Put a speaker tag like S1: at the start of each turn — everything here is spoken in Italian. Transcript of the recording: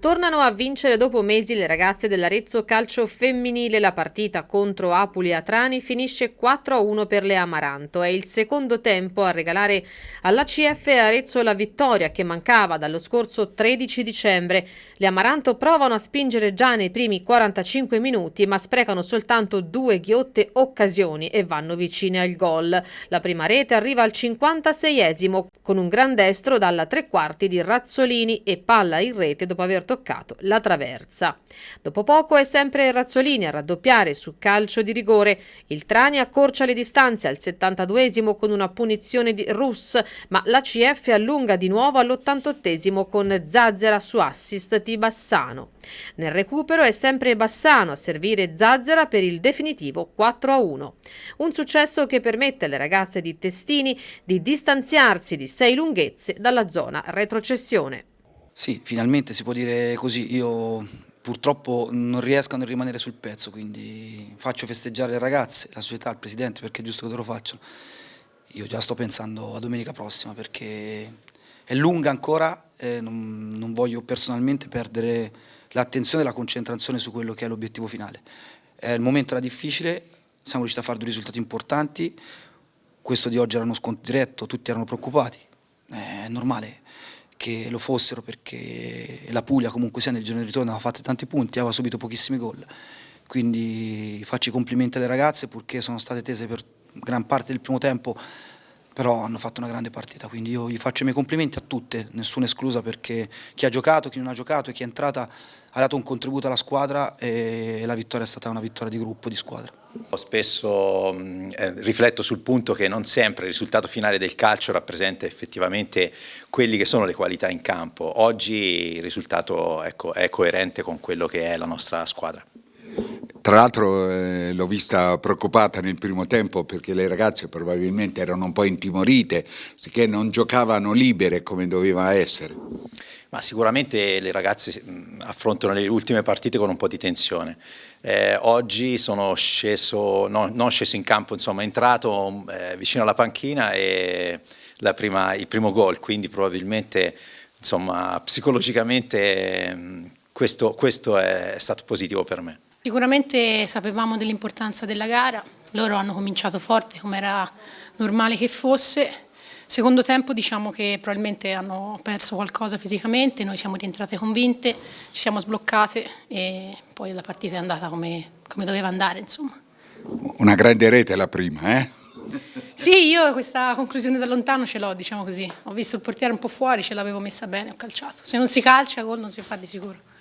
S1: Tornano a vincere dopo mesi le ragazze dell'Arezzo Calcio Femminile. La partita contro Apuli Atrani finisce 4-1 per le Amaranto. È il secondo tempo a regalare all'ACF Arezzo la vittoria che mancava dallo scorso 13 dicembre. Le Amaranto provano a spingere già nei primi 45 minuti ma sprecano soltanto due ghiotte occasioni e vanno vicine al gol. La prima rete arriva al 56esimo con un gran destro dalla tre quarti di Razzolini e palla in rete dopo aver toccato la traversa. Dopo poco è sempre Razzolini a raddoppiare su calcio di rigore. Il Trani accorcia le distanze al 72esimo con una punizione di Russ, ma la CF allunga di nuovo all'88esimo con Zazzera su assist di Bassano. Nel recupero è sempre Bassano a servire Zazzera per il definitivo 4-1. Un successo che permette alle ragazze di Testini di distanziarsi di sei lunghezze dalla zona retrocessione.
S2: Sì, finalmente si può dire così. Io purtroppo non riesco a non rimanere sul pezzo, quindi faccio festeggiare le ragazze, la società, il presidente, perché è giusto che loro facciano. Io già sto pensando a domenica prossima perché è lunga ancora e non, non voglio personalmente perdere l'attenzione e la concentrazione su quello che è l'obiettivo finale. Eh, il momento era difficile, siamo riusciti a fare due risultati importanti, questo di oggi era uno sconto diretto, tutti erano preoccupati, è normale che lo fossero perché la Puglia comunque sia nel giorno di ritorno aveva fatto tanti punti, aveva subito pochissimi gol. Quindi faccio i complimenti alle ragazze purché sono state tese per gran parte del primo tempo, però hanno fatto una grande partita, quindi io gli faccio i miei complimenti a tutte, nessuna esclusa perché chi ha giocato, chi non ha giocato e chi è entrata ha dato un contributo alla squadra e la vittoria è stata una vittoria di gruppo, di squadra.
S3: Spesso eh, rifletto sul punto che non sempre il risultato finale del calcio rappresenta effettivamente quelli che sono le qualità in campo. Oggi il risultato ecco, è coerente con quello che è la nostra squadra.
S4: Tra l'altro eh, l'ho vista preoccupata nel primo tempo perché le ragazze probabilmente erano un po' intimorite, che non giocavano libere come doveva essere.
S3: Ma sicuramente le ragazze affrontano le ultime partite con un po' di tensione. Eh, oggi sono sceso, no, non sceso in campo, insomma, entrato eh, vicino alla panchina e prima, il primo gol, quindi probabilmente insomma, psicologicamente questo, questo è stato positivo per me.
S5: Sicuramente sapevamo dell'importanza della gara, loro hanno cominciato forte come era normale che fosse, Secondo tempo diciamo che probabilmente hanno perso qualcosa fisicamente, noi siamo rientrate convinte, ci siamo sbloccate e poi la partita è andata come, come doveva andare. Insomma.
S4: Una grande rete la prima, eh?
S5: Sì, io questa conclusione da lontano ce l'ho, diciamo così. Ho visto il portiere un po' fuori, ce l'avevo messa bene, ho calciato. Se non si calcia, gol non si fa di sicuro.